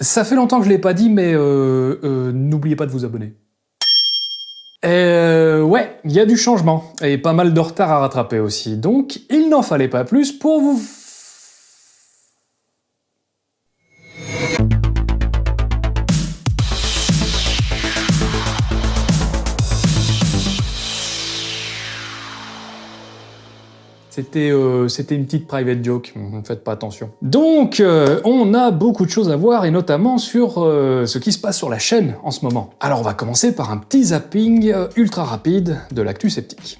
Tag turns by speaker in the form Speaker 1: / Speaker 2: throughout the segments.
Speaker 1: Ça fait longtemps que je l'ai pas dit, mais euh, euh, n'oubliez pas de vous abonner. Euh, ouais, il y a du changement, et pas mal de retard à rattraper aussi, donc il n'en fallait pas plus pour vous C'était euh, une petite private joke, ne faites pas attention. Donc, euh, on a beaucoup de choses à voir, et notamment sur euh, ce qui se passe sur la chaîne en ce moment. Alors on va commencer par un petit zapping ultra rapide de l'actu sceptique.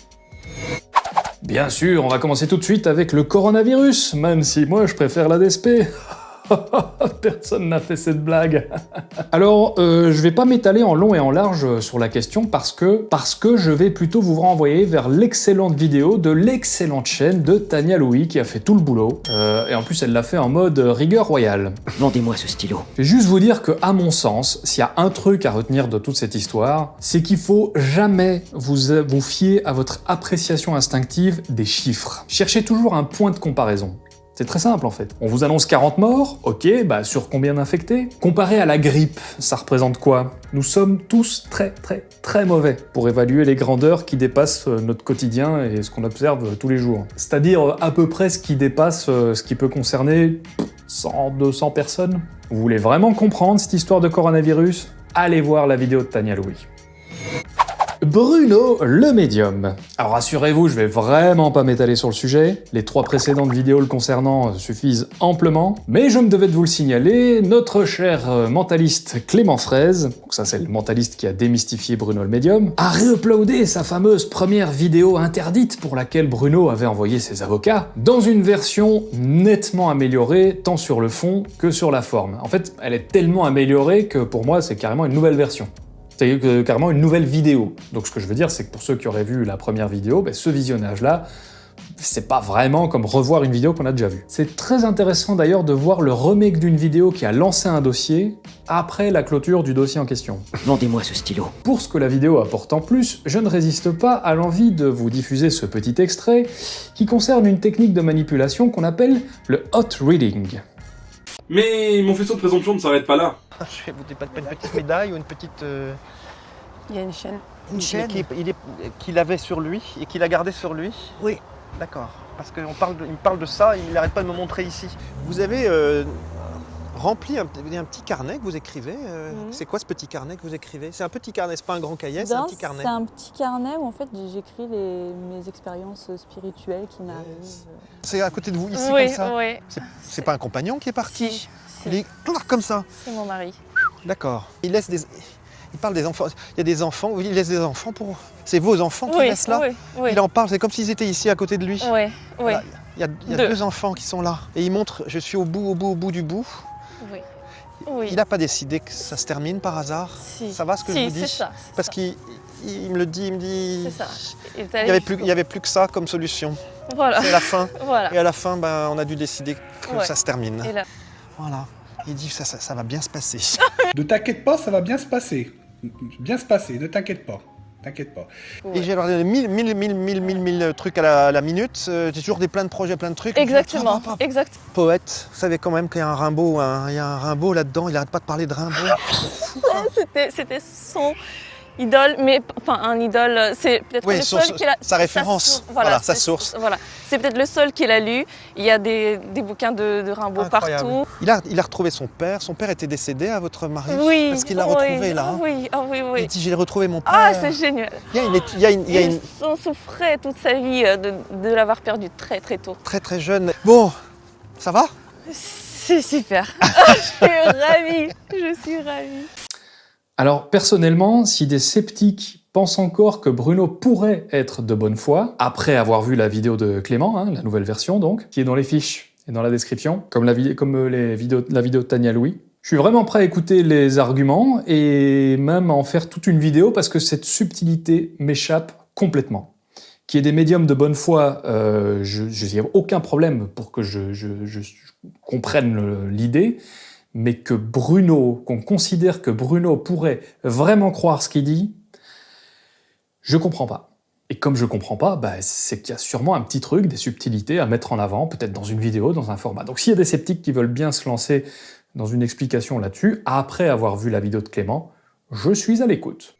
Speaker 1: Bien sûr, on va commencer tout de suite avec le coronavirus, même si moi je préfère la DSP. Personne n'a fait cette blague. Alors, euh, je vais pas m'étaler en long et en large sur la question parce que, parce que je vais plutôt vous renvoyer vers l'excellente vidéo de l'excellente chaîne de Tania Louis qui a fait tout le boulot. Euh, et en plus, elle l'a fait en mode rigueur royale.
Speaker 2: Vendez-moi ce stylo.
Speaker 1: Je vais juste vous dire que, à mon sens, s'il y a un truc à retenir de toute cette histoire, c'est qu'il faut jamais vous, vous fier à votre appréciation instinctive des chiffres. Cherchez toujours un point de comparaison. C'est très simple en fait. On vous annonce 40 morts, ok, bah sur combien d'infectés? Comparé à la grippe, ça représente quoi? Nous sommes tous très très très mauvais pour évaluer les grandeurs qui dépassent euh, notre quotidien et ce qu'on observe tous les jours. C'est-à-dire euh, à peu près ce qui dépasse euh, ce qui peut concerner 100, 200 personnes? Vous voulez vraiment comprendre cette histoire de coronavirus? Allez voir la vidéo de Tania Louis. Bruno le médium. Alors rassurez-vous, je vais vraiment pas m'étaler sur le sujet, les trois précédentes vidéos le concernant suffisent amplement, mais je me devais de vous le signaler, notre cher euh, mentaliste Clément Fraise, donc ça c'est le mentaliste qui a démystifié Bruno le médium, a réuploadé sa fameuse première vidéo interdite pour laquelle Bruno avait envoyé ses avocats, dans une version nettement améliorée tant sur le fond que sur la forme. En fait, elle est tellement améliorée que pour moi c'est carrément une nouvelle version c'est carrément une nouvelle vidéo. Donc ce que je veux dire, c'est que pour ceux qui auraient vu la première vidéo, ben, ce visionnage-là, c'est pas vraiment comme revoir une vidéo qu'on a déjà vue. C'est très intéressant d'ailleurs de voir le remake d'une vidéo qui a lancé un dossier après la clôture du dossier en question.
Speaker 2: Vendez-moi ce stylo.
Speaker 1: Pour ce que la vidéo apporte en plus, je ne résiste pas à l'envie de vous diffuser ce petit extrait qui concerne une technique de manipulation qu'on appelle le hot reading.
Speaker 3: Mais mon faisceau de présomption ne s'arrête pas là.
Speaker 4: Je vais vous pas une petite médaille ou une petite... euh,
Speaker 5: Il y a une chaîne.
Speaker 4: Une chaîne qu'il avait sur lui et qu'il a gardé sur lui
Speaker 2: Oui.
Speaker 4: D'accord. Parce qu'il parle, de- il me parle de ça, il n'arrête pas de me montrer ici. Vous avez euh, rempli un, un petit carnet que vous écrivez. euh. C'est quoi ce petit carnet que vous écrivez? C'est un petit carnet, c'est pas un grand cahier, c'est un petit carnet.
Speaker 5: C'est un petit carnet où en fait j'écris les- mes expériences spirituelles qui m'arrivent.
Speaker 4: C'est à côté de vous, ici,
Speaker 5: oui,
Speaker 4: comme ça?
Speaker 5: oui.
Speaker 4: C'est- C'est pas un compagnon qui est parti?
Speaker 5: Si,
Speaker 4: Il est comme ça?
Speaker 5: c'est mon mari.
Speaker 4: D'accord. Il laisse des... Il parle des enfants. Il y a des enfants, oui, il laisse des enfants pour... C'est vos enfants qu'il
Speaker 5: Oui,
Speaker 4: laisse là?
Speaker 5: oui, oui.
Speaker 4: Il en parle, c'est comme s'ils étaient ici à côté de lui.
Speaker 5: Oui, oui,
Speaker 4: Voilà. Il y a, il y a
Speaker 5: Deux.
Speaker 4: deux. enfants qui sont là. Et il montre, je suis au bout, au bout, au bout du bout.
Speaker 5: Oui. Oui.
Speaker 4: Il n'a pas décidé que ça se termine par hasard.
Speaker 5: Si.
Speaker 4: Ça va ce que
Speaker 5: Si,
Speaker 4: je vous dis
Speaker 5: c'est ça. c'est
Speaker 4: Parce
Speaker 5: ça,
Speaker 4: qu'il il- il me le dit, il me dit...
Speaker 5: C'est ça. Il
Speaker 4: n'y avait, plus- y avait plus que ça comme solution.
Speaker 5: Voilà,
Speaker 4: C'est la fin.
Speaker 5: voilà.
Speaker 4: Et à la fin, ben, on a dû décider que
Speaker 5: Ouais.
Speaker 4: ça se termine.
Speaker 5: Et là,
Speaker 4: Voilà. Il dit ça, ça, ça va bien se passer.
Speaker 6: Ne t'inquiète pas, ça va bien se passer. Bien se passer, ne t'inquiète pas. T'inquiète pas.
Speaker 5: ouais.
Speaker 4: Et j'ai alors mille, mille, mille, mille, mille, mille trucs à la, à la minute. Euh, J'ai toujours des plein de projets, plein de trucs.
Speaker 5: Exactement, exact.
Speaker 4: Poète, vous savez quand même qu'il y a un Rimbaud, il y a un Rimbaud là-dedans, il arrête pas de parler de Rimbaud.
Speaker 5: C'était, c'était son idole, mais enfin un idole, c'est peut-être
Speaker 4: Oui,
Speaker 5: le seul qu'il a.
Speaker 4: sa référence.
Speaker 5: source,
Speaker 4: Voilà, sa source.
Speaker 5: Voilà, c'est peut-être le seul qu'il a lu. Il y a des, des bouquins de, de Rimbaud
Speaker 4: Incroyable.
Speaker 5: partout.
Speaker 4: Il a, il a retrouvé son père. Son père était décédé à votre mari
Speaker 5: Oui,
Speaker 4: Parce qu'il l'a
Speaker 5: oui,
Speaker 4: retrouvé là. hein.
Speaker 5: Oui, ah oui,
Speaker 4: Il
Speaker 5: oui.
Speaker 4: dit j'ai retrouvé mon père.
Speaker 5: Ah, c'est génial.
Speaker 4: il y a une, il y a une, il y a une
Speaker 5: Il s'en souffrait toute sa vie euh, de, de l'avoir perdu très très tôt.
Speaker 4: très très jeune. Bon, ça va?
Speaker 5: C'est super. je suis ravie. Je suis ravie.
Speaker 1: Alors personnellement, si des sceptiques pensent encore que Bruno pourrait être de bonne foi, après avoir vu la vidéo de Clément, hein, la nouvelle version donc, qui est dans les fiches et dans la description, comme euh, la vidéo de Tania Louis, je suis vraiment prêt à écouter les arguments et même à en faire toute une vidéo parce que cette subtilité m'échappe complètement. Qu'il y ait des médiums de bonne foi, euh, je n'y a aucun problème pour que je, comprenne l'idée, mais que Bruno, qu'on considère que Bruno pourrait vraiment croire ce qu'il dit, je comprends pas. Et comme je comprends pas, bah, c'est qu'il y a sûrement un petit truc, des subtilités à mettre en avant, peut-être dans une vidéo, dans un format. Donc s'il y a des sceptiques qui veulent bien se lancer dans une explication là-dessus, après avoir vu la vidéo de Clément, je suis à l'écoute.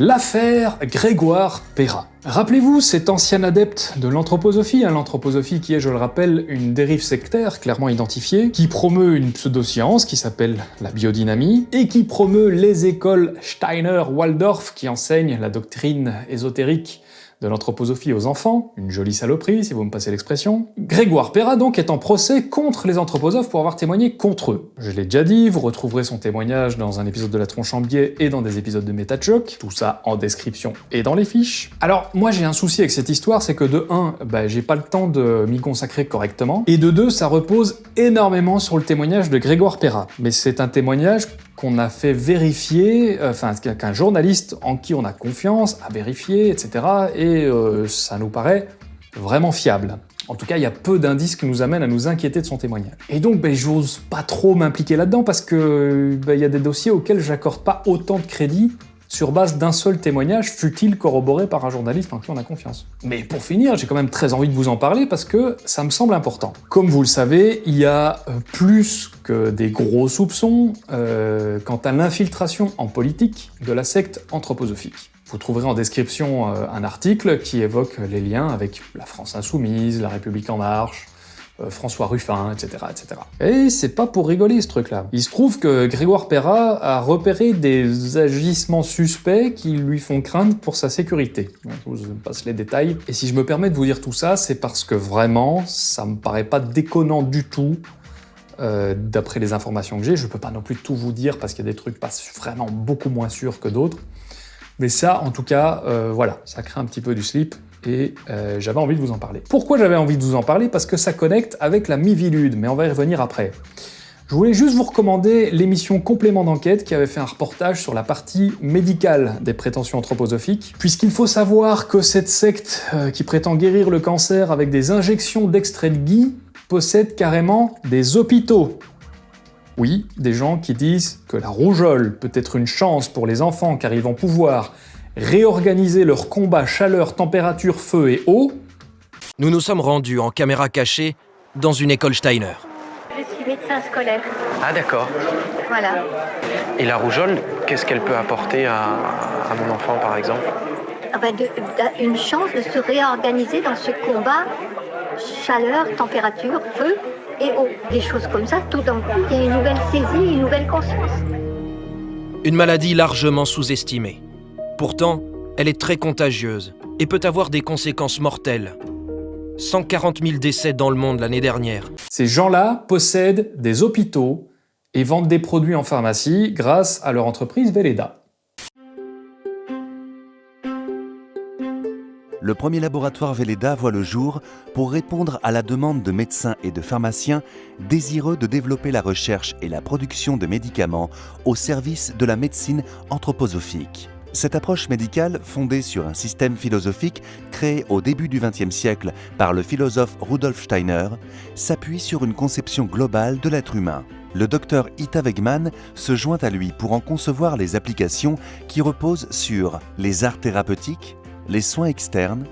Speaker 1: L'affaire Grégoire Perra. Rappelez-vous cet ancien adepte de l'anthroposophie, hein, l'anthroposophie qui est, je le rappelle, une dérive sectaire clairement identifiée, qui promeut une pseudoscience qui s'appelle la biodynamie, et qui promeut les écoles Steiner-Waldorf qui enseignent la doctrine ésotérique de l'anthroposophie aux enfants, une jolie saloperie si vous me passez l'expression. Grégoire Perra donc est en procès contre les anthroposophes pour avoir témoigné contre eux. Je l'ai déjà dit, vous retrouverez son témoignage dans un épisode de La Tronche en Biais et dans des épisodes de MetaChoc, tout ça en description et dans les fiches. Alors moi j'ai un souci avec cette histoire, c'est que de 1, bah, j'ai pas le temps de m'y consacrer correctement, et de 2, ça repose énormément sur le témoignage de Grégoire Perra. Mais c'est un témoignage qu'on a fait vérifier, euh, enfin qu'un journaliste en qui on a confiance a vérifié, etc. Et euh, ça nous paraît vraiment fiable. En tout cas, il y a peu d'indices qui nous amènent à nous inquiéter de son témoignage. Et donc, ben, j'ose pas trop m'impliquer là-dedans parce que ben, il y a des dossiers auxquels j'accorde pas autant de crédit sur base d'un seul témoignage, fut-il corroboré par un journaliste en qui on a confiance. Mais pour finir, j'ai quand même très envie de vous en parler parce que ça me semble important. Comme vous le savez, il y a euh, plus que des gros soupçons euh, quant à l'infiltration en politique de la secte anthroposophique. Vous trouverez en description euh, un article qui évoque les liens avec la France Insoumise, la République En Marche, François Ruffin, etc., etc. Et c'est pas pour rigoler ce truc-là. Il se trouve que Grégoire Perra a repéré des agissements suspects qui lui font craindre pour sa sécurité. Je vous passe les détails. Et si je me permets de vous dire tout ça, c'est parce que vraiment, ça me paraît pas déconnant du tout euh, d'après les informations que j'ai. Je peux pas non plus tout vous dire parce qu'il y a des trucs pas vraiment beaucoup moins sûrs que d'autres. Mais ça, en tout cas, euh, voilà, ça crée un petit peu du slip et euh, j'avais envie de vous en parler. Pourquoi j'avais envie de vous en parler? Parce que ça connecte avec la Mivilude, mais on va y revenir après. Je voulais juste vous recommander l'émission Complément d'enquête qui avait fait un reportage sur la partie médicale des prétentions anthroposophiques, puisqu'il faut savoir que cette secte euh, qui prétend guérir le cancer avec des injections d'extrait de gui possède carrément des hôpitaux. Oui, des gens qui disent que la rougeole peut être une chance pour les enfants car ils vont pouvoir réorganiser leur combat chaleur, température, feu et eau.
Speaker 7: Nous nous sommes rendus en caméra cachée dans une école Steiner.
Speaker 8: Je suis médecin scolaire.
Speaker 9: Ah d'accord.
Speaker 8: Voilà.
Speaker 9: Et la rougeole, qu'est-ce qu'elle peut apporter à, à mon enfant par exemple?
Speaker 8: Ah ben, de- une chance de se réorganiser dans ce combat chaleur, température, feu et eau. Des choses comme ça, tout d'un coup, il y a une nouvelle saisie, une nouvelle conscience.
Speaker 7: Une maladie largement sous-estimée. Pourtant, elle est très contagieuse et peut avoir des conséquences mortelles. 140 000 décès dans le monde l'année dernière.
Speaker 1: Ces gens-là possèdent des hôpitaux et vendent des produits en pharmacie grâce à leur entreprise Velleda.
Speaker 10: Le premier laboratoire Velleda voit le jour pour répondre à la demande de médecins et de pharmaciens désireux de développer la recherche et la production de médicaments au service de la médecine anthroposophique. Cette approche médicale, fondée sur un système philosophique créé au début du XXe siècle par le philosophe Rudolf Steiner, s'appuie sur une conception globale de l'être humain. Le docteur Ita Wegman se joint à lui pour en concevoir les applications qui reposent sur les arts thérapeutiques, les soins externes,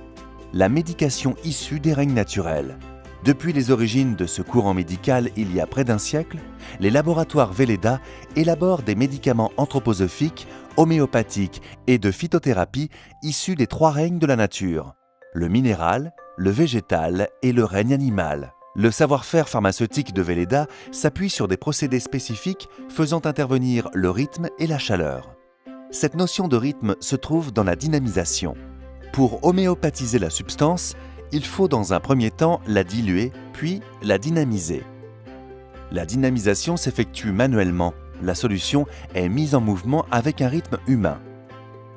Speaker 10: la médication issue des règnes naturels. Depuis les origines de ce courant médical il y a près d'un siècle, les laboratoires Velleda élaborent des médicaments anthroposophiques, homéopathiques et de phytothérapie issus des trois règnes de la nature, le minéral, le végétal et le règne animal. Le savoir-faire pharmaceutique de Velleda s'appuie sur des procédés spécifiques faisant intervenir le rythme et la chaleur. Cette notion de rythme se trouve dans la dynamisation. Pour homéopathiser la substance, il faut dans un premier temps la diluer, puis la dynamiser. La dynamisation s'effectue manuellement. La solution est mise en mouvement avec un rythme humain.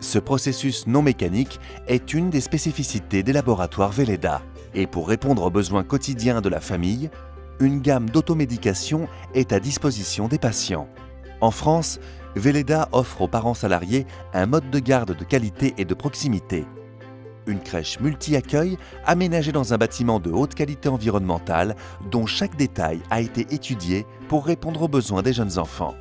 Speaker 10: Ce processus non mécanique est une des spécificités des laboratoires Velleda. Et pour répondre aux besoins quotidiens de la famille, une gamme d'automédication est à disposition des patients. En France, Velleda offre aux parents salariés un mode de garde de qualité et de proximité. Une crèche multi-accueil aménagée dans un bâtiment de haute qualité environnementale dont chaque détail a été étudié pour répondre aux besoins des jeunes enfants.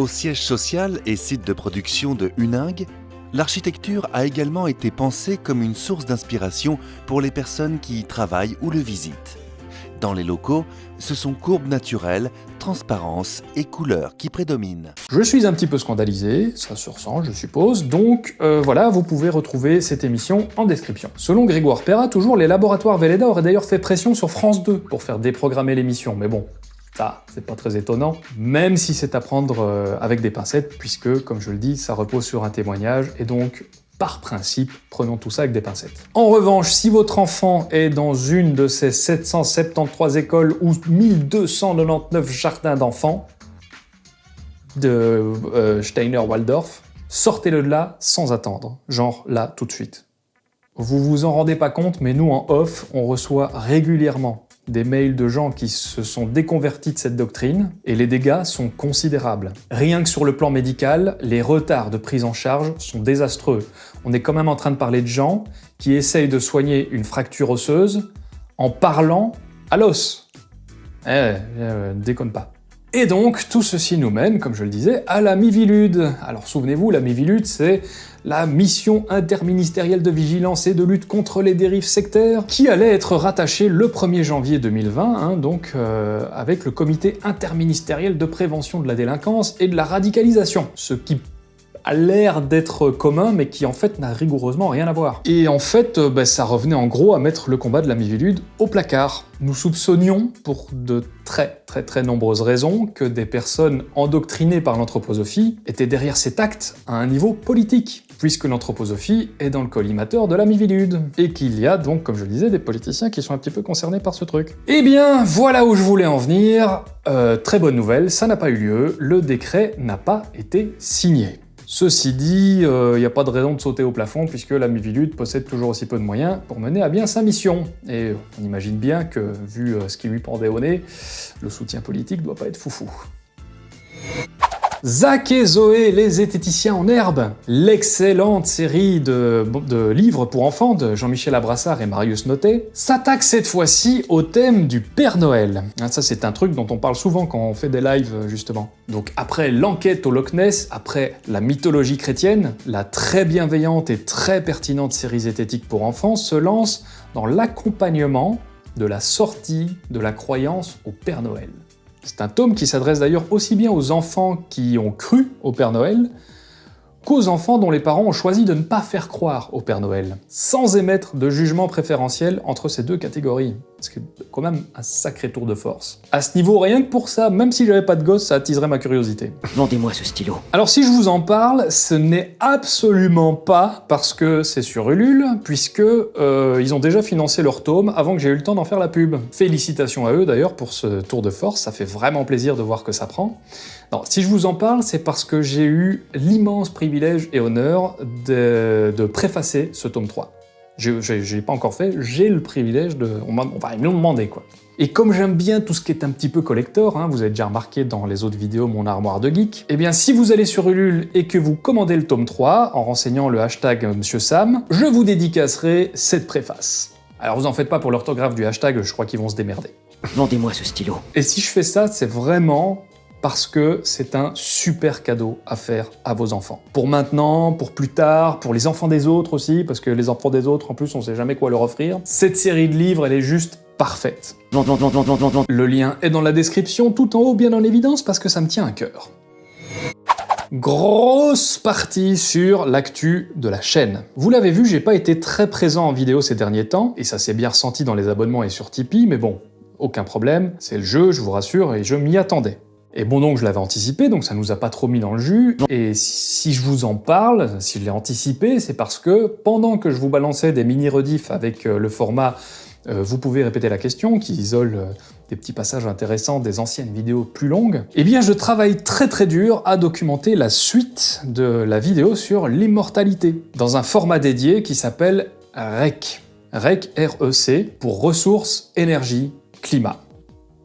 Speaker 10: Au siège social et site de production de Huningue, l'architecture a également été pensée comme une source d'inspiration pour les personnes qui y travaillent ou le visitent. Dans les locaux, ce sont courbes naturelles, transparence et couleur qui prédominent.
Speaker 1: Je suis un petit peu scandalisé, ça se ressent je suppose, donc euh, voilà, vous pouvez retrouver cette émission en description. Selon Grégoire Perra, toujours les laboratoires Velleda auraient d'ailleurs fait pression sur France 2 pour faire déprogrammer l'émission, mais bon, ça, c'est pas très étonnant, même si c'est à prendre euh, avec des pincettes, puisque, comme je le dis, ça repose sur un témoignage, et donc par principe, prenons tout ça avec des pincettes. En revanche, si votre enfant est dans une de ces 773 écoles ou 1299 jardins d'enfants de euh, Steiner-Waldorf, sortez-le de là sans attendre, genre là tout de suite. Vous vous en rendez pas compte, mais nous en off, on reçoit régulièrement des mails de gens qui se sont déconvertis de cette doctrine, et les dégâts sont considérables. Rien que sur le plan médical, les retards de prise en charge sont désastreux. On est quand même en train de parler de gens qui essayent de soigner une fracture osseuse en parlant à l'os. Eh, eh, déconne pas. Et donc, tout ceci nous mène, comme je le disais, à la Mivilude. Alors souvenez-vous, la Mivilude, c'est la mission interministérielle de vigilance et de lutte contre les dérives sectaires, qui allait être rattachée le 1er janvier 2020, hein, donc euh, avec le comité interministériel de prévention de la délinquance et de la radicalisation, ce qui a l'air d'être commun, mais qui en fait n'a rigoureusement rien à voir. Et en fait, euh, bah, ça revenait en gros à mettre le combat de la Mivilude au placard. Nous soupçonnions, pour de très très très nombreuses raisons, que des personnes endoctrinées par l'anthroposophie étaient derrière cet acte à un niveau politique, puisque l'anthroposophie est dans le collimateur de la Mivilude, et qu'il y a donc, comme je le disais, des politiciens qui sont un petit peu concernés par ce truc. Eh bien, voilà où je voulais en venir. Euh, très bonne nouvelle, ça n'a pas eu lieu, le décret n'a pas été signé. Ceci dit, il euh, n'y a pas de raison de sauter au plafond puisque la Mivilude possède toujours aussi peu de moyens pour mener à bien sa mission. Et on imagine bien que, vu euh, ce qui lui pendait au nez, le soutien politique doit pas être foufou. Zach et Zoé, les zététiciens en herbe, l'excellente série de, livres pour enfants de Jean-Michel Abrassard et Marius Notet, s'attaque cette fois-ci au thème du Père Noël. Ah, ça c'est un truc dont on parle souvent quand on fait des lives justement. Donc après l'enquête au Loch Ness, après la mythologie chrétienne, la très bienveillante et très pertinente série zététique pour enfants se lance dans l'accompagnement de la sortie de la croyance au Père Noël. C'est un tome qui s'adresse d'ailleurs aussi bien aux enfants qui ont cru au Père Noël qu'aux enfants dont les parents ont choisi de ne pas faire croire au Père Noël, sans émettre de jugement préférentiel entre ces deux catégories. C'est quand même un sacré tour de force. À ce niveau, rien que pour ça, même si j'avais pas de gosse, ça attiserait ma curiosité.
Speaker 2: Vendez-moi ce stylo.
Speaker 1: Alors si je vous en parle, ce n'est absolument pas parce que c'est sur Ulule, puisque euh, ils ont déjà financé leur tome avant que j'ai eu le temps d'en faire la pub. Félicitations à eux d'ailleurs pour ce tour de force, ça fait vraiment plaisir de voir que ça prend. Non, si je vous en parle, c'est parce que j'ai eu l'immense privilège et honneur de, de préfacer ce tome 3. Je l'ai pas encore fait, j'ai le privilège de... On enfin, ils me l'ont demandé, quoi. Et comme j'aime bien tout ce qui est un petit peu collector, hein, vous avez déjà remarqué dans les autres vidéos mon armoire de geek, eh bien si vous allez sur Ulule et que vous commandez le tome 3 en renseignant le hashtag Monsieur Sam, je vous dédicacerai cette préface. Alors vous en faites pas pour l'orthographe du hashtag, je crois qu'ils vont se démerder.
Speaker 2: Vendez-moi ce stylo.
Speaker 1: Et si je fais ça, c'est vraiment parce que c'est un super cadeau à faire à vos enfants. Pour maintenant, pour plus tard, pour les enfants des autres aussi, parce que les enfants des autres, en plus, on sait jamais quoi leur offrir. Cette série de livres, elle est juste parfaite. Le lien est dans la description, tout en haut, bien en évidence, parce que ça me tient à cœur. Grosse partie sur l'actu de la chaîne. Vous l'avez vu, j'ai pas été très présent en vidéo ces derniers temps, et ça s'est bien ressenti dans les abonnements et sur Tipeee, mais bon, aucun problème, c'est le jeu, je vous rassure, et je m'y attendais. Et bon donc je l'avais anticipé, donc ça nous a pas trop mis dans le jus. Et si je vous en parle, si je l'ai anticipé, c'est parce que pendant que je vous balançais des mini-rediffs avec euh, le format euh, vous pouvez répéter la question, qui isole euh, des petits passages intéressants des anciennes vidéos plus longues, eh bien je travaille très très dur à documenter la suite de la vidéo sur l'immortalité, dans un format dédié qui s'appelle REC. REC, R-E-C, pour ressources, énergie, climat.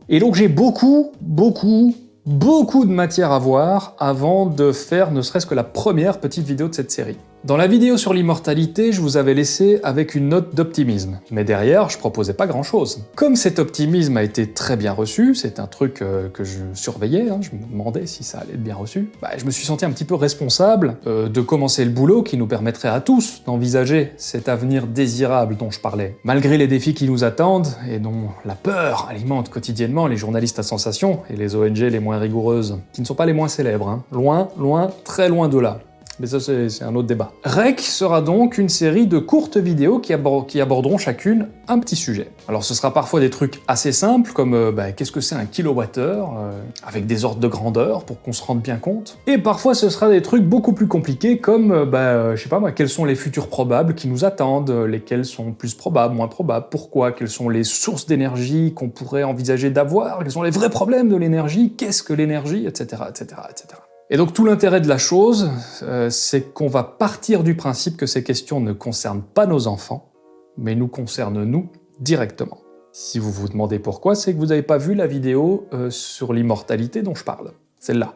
Speaker 1: Et donc j'ai beaucoup, beaucoup, beaucoup de matière à voir avant de faire ne serait-ce que la première petite vidéo de cette série. Dans la vidéo sur l'immortalité, je vous avais laissé avec une note d'optimisme, mais derrière, je proposais pas grand-chose. Comme cet optimisme a été très bien reçu, c'est un truc euh, que je surveillais, hein, je me demandais si ça allait être bien reçu, bah, je me suis senti un petit peu responsable euh, de commencer le boulot qui nous permettrait à tous d'envisager cet avenir désirable dont je parlais. Malgré les défis qui nous attendent, et dont la peur alimente quotidiennement les journalistes à sensation et les ONG les moins rigoureuses, qui ne sont pas les moins célèbres, hein. loin, loin, très loin de là. Mais ça, c'est un autre débat. REC sera donc une série de courtes vidéos qui, aborderont chacune un petit sujet. Alors ce sera parfois des trucs assez simples, comme euh, bah, qu'est-ce que c'est un kilowattheure, euh, avec des ordres de grandeur pour qu'on se rende bien compte. Et parfois ce sera des trucs beaucoup plus compliqués, comme, euh, bah, sais pas moi, quels sont les futurs probables qui nous attendent, lesquels sont plus probables, moins probables, pourquoi, quelles sont les sources d'énergie qu'on pourrait envisager d'avoir, quels sont les vrais problèmes de l'énergie, qu'est-ce que l'énergie, etc., etc., etc. Et donc tout l'intérêt de la chose, euh, c'est qu'on va partir du principe que ces questions ne concernent pas nos enfants, mais nous concernent nous directement. Si vous vous demandez pourquoi, c'est que vous n'avez pas vu la vidéo euh, sur l'immortalité dont je parle. Celle-là,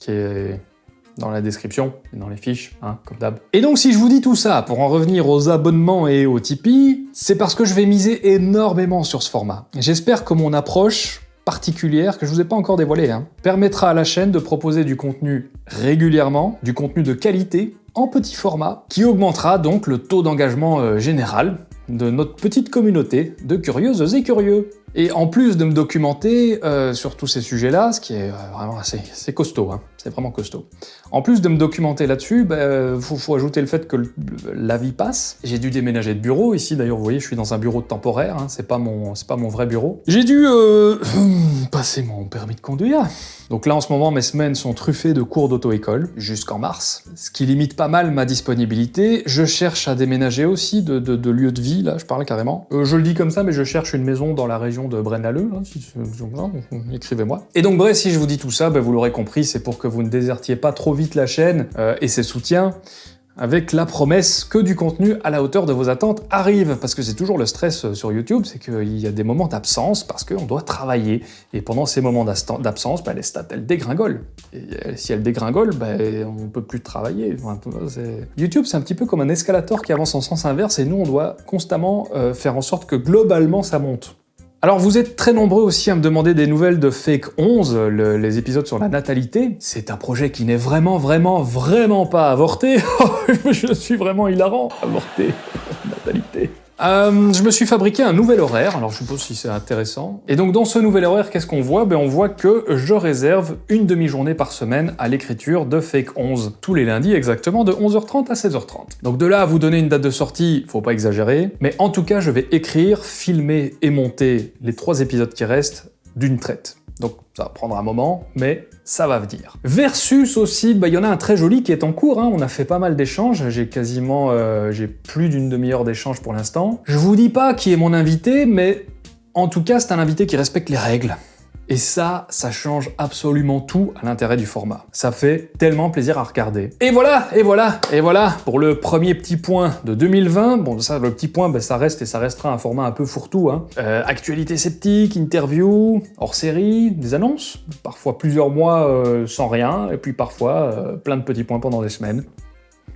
Speaker 1: qui est dans la description et dans les fiches, hein, comme d'hab. Et donc si je vous dis tout ça, pour en revenir aux abonnements et aux Tipeee, c'est parce que je vais miser énormément sur ce format. J'espère que mon approche particulière que je vous ai pas encore dévoilée, hein, permettra à la chaîne de proposer du contenu régulièrement, du contenu de qualité, en petit format, qui augmentera donc le taux d'engagement euh, général de notre petite communauté de curieuses et curieux. Et en plus de me documenter euh, sur tous ces sujets-là, ce qui est euh, vraiment assez, costaud, hein, c'est vraiment costaud. En plus de me documenter là-dessus, il bah, faut, ajouter le fait que la vie passe. J'ai dû déménager de bureau. Ici, d'ailleurs, vous voyez, je suis dans un bureau temporaire. Hein, c'est pas mon, pas mon vrai bureau. J'ai dû euh, passer mon permis de conduire. Donc là, en ce moment, mes semaines sont truffées de cours d'auto-école jusqu'en mars, ce qui limite pas mal ma disponibilité. Je cherche à déménager aussi de, de, lieu de vie, là, je parle carrément. je le dis comme ça, mais je cherche une maison dans la région de Brennaleux, hein, si, écrivez-moi. Et donc bref, si je vous dis tout ça, ben, vous l'aurez compris, c'est pour que vous ne désertiez pas trop vite la chaîne euh, et ses soutiens, avec la promesse que du contenu à la hauteur de vos attentes arrive, parce que c'est toujours le stress euh, sur YouTube, c'est qu'il y a des moments d'absence parce qu'on doit travailler, et pendant ces moments d'absence, ben, les stats elles dégringolent. Et euh, si elles dégringolent, ben, on peut plus travailler. YouTube c'est un petit peu comme un escalator qui avance en sens inverse, et nous on doit constamment faire en sorte que globalement ça monte. Alors vous êtes très nombreux aussi à me demander des nouvelles de Fake 11, les épisodes sur la natalité. C'est un projet qui n'est vraiment, vraiment, vraiment pas avorté. Je suis vraiment hilarant, avorté. Euh, je me suis fabriqué un nouvel horaire, alors je suppose si c'est intéressant. Et donc dans ce nouvel horaire, qu'est-ce qu'on voit? Ben, On voit que je réserve une demi-journée par semaine à l'écriture de Fake 11, tous les lundis exactement de 11h30 à 16h30. Donc de là à vous donner une date de sortie, faut pas exagérer, mais en tout cas je vais écrire, filmer et monter les trois épisodes qui restent d'une traite. Donc ça va prendre un moment, mais ça va venir. Versus aussi, bah, il y en a un très joli qui est en cours, hein. on a fait pas mal d'échanges, j'ai quasiment, euh, j'ai plus d'une demi-heure d'échange pour l'instant. Je vous dis pas qui est mon invité, mais en tout cas c'est un invité qui respecte les règles. Et ça, ça change absolument tout à l'intérêt du format. Ça fait tellement plaisir à regarder. Et voilà, et voilà, et voilà, pour le premier petit point de 2020. Bon, ça, le petit point, ben, ça reste et ça restera un format un peu fourre-tout. Hein. Euh, actualité sceptique, interview, hors-série, des annonces, parfois plusieurs mois euh, sans rien, et puis parfois euh, plein de petits points pendant des semaines.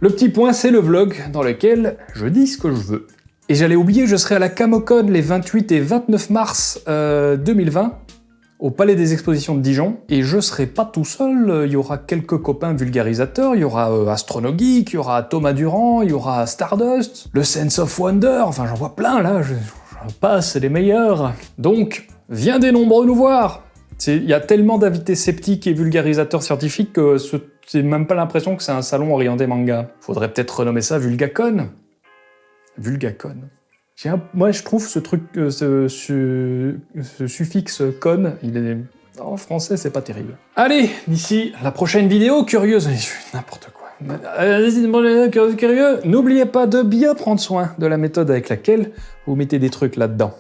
Speaker 1: Le petit point, c'est le vlog dans lequel je dis ce que je veux. Et j'allais oublier, je serai à la Camocon les 28 et 29 mars 2020 au Palais des Expositions de Dijon, et je serai pas tout seul, il y aura quelques copains vulgarisateurs, il y aura euh, Astronogeek, il y aura Thomas Durand, il y aura Stardust, le Sense of Wonder, enfin j'en vois plein là, j'en passe, c'est les meilleurs. Donc, viens des nombreux nous voir Il y a tellement d'invités sceptiques et vulgarisateurs scientifiques que c'est même pas l'impression que c'est un salon orienté manga. Faudrait peut-être renommer ça Vulgacon Vulgacon. Moi, je trouve ce truc, euh, ce, suffixe con, il est... En français, c'est pas terrible. Allez, d'ici la prochaine vidéo, curieuse, n'importe quoi. Curieux, n'oubliez pas de bien prendre soin de la méthode avec laquelle vous mettez des trucs là-dedans.